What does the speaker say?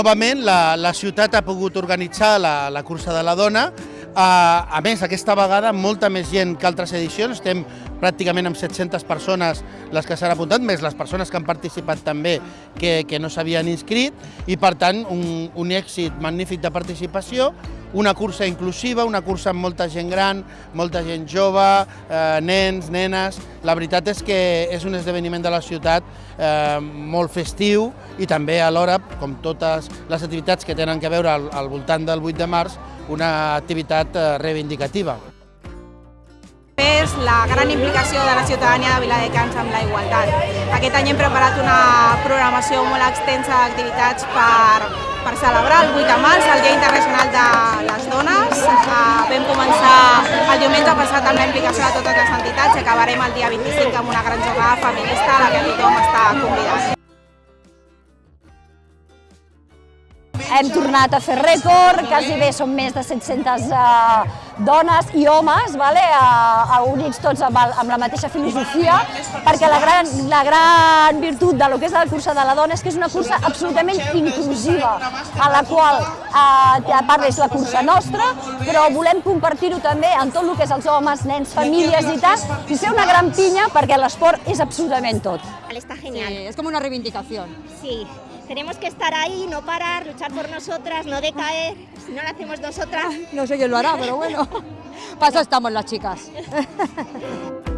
Novament, la, la ciutat ha pogut organitzar la, la cursa de la dona a, a més, aquesta vegada molta més gent que altres edicions, estem pràcticament amb 700 persones les que s'han apuntat, més les persones que han participat també que, que no s'havien inscrit, i per tant un, un èxit magnífic de participació, una cursa inclusiva, una cursa amb molta gent gran, molta gent jove, eh, nens, nenes... La veritat és que és un esdeveniment de la ciutat eh, molt festiu i també alhora, com totes les activitats que tenen que veure al, al voltant del 8 de març, una activitat eh, reivindicativa és la gran implicació de la ciutadania de Viladecans amb la igualtat. Aquest any hem preparat una programació molt extensa d'activitats per, per celebrar el 8 de març, el Dia Internacional diumenge passat amb la implicació de totes les entitats i acabarem el dia 25 amb una gran jornada feminista a la que tothom està convidat. Hem tornat a fer rècord, quasi bé són més de 700 eh, dones i homes, vale? a, a units tots amb, el, amb la mateixa filosofia, perquè la gran, la gran virtut de lo que és la cursa de la dona és que és una cursa absolutament inclusiva, a la qual, eh, a part és la cursa nostra, però volem compartir-ho també amb tot el que és els homes, nens, famílies i tal, i ser una gran pinya perquè l'esport és absolutament tot. Está genial. Sí, es como una reivindicación. Sí, tenemos que estar ahí, no parar, luchar por nosotras, no decaer. Si no lo hacemos nosotras... No sé quién lo hará, pero bueno. Para eso estamos las chicas.